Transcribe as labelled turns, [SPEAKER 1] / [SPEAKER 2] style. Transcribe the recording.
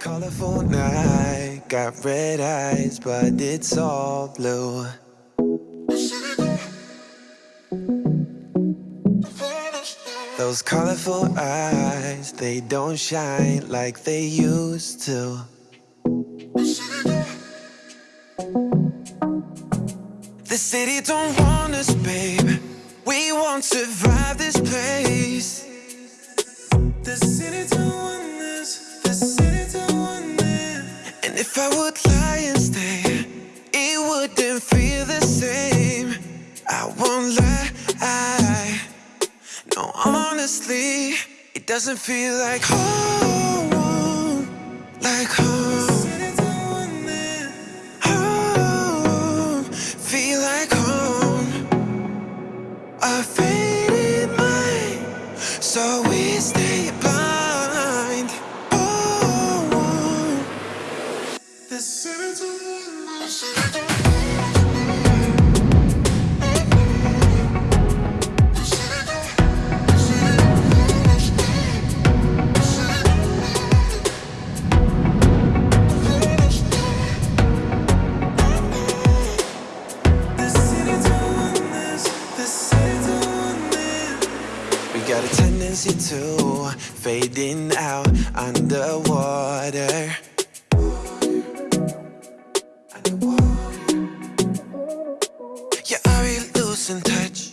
[SPEAKER 1] colorful night, got red eyes, but it's all blue. Those colorful eyes, they don't shine like they used to. The city don't want us, babe. We won't survive this place. The city don't want if I would lie and stay, it wouldn't feel the same. I won't lie. I, No, honestly, it doesn't feel like home. Like home. got a tendency to fading out underwater. Yeah, are really losing touch.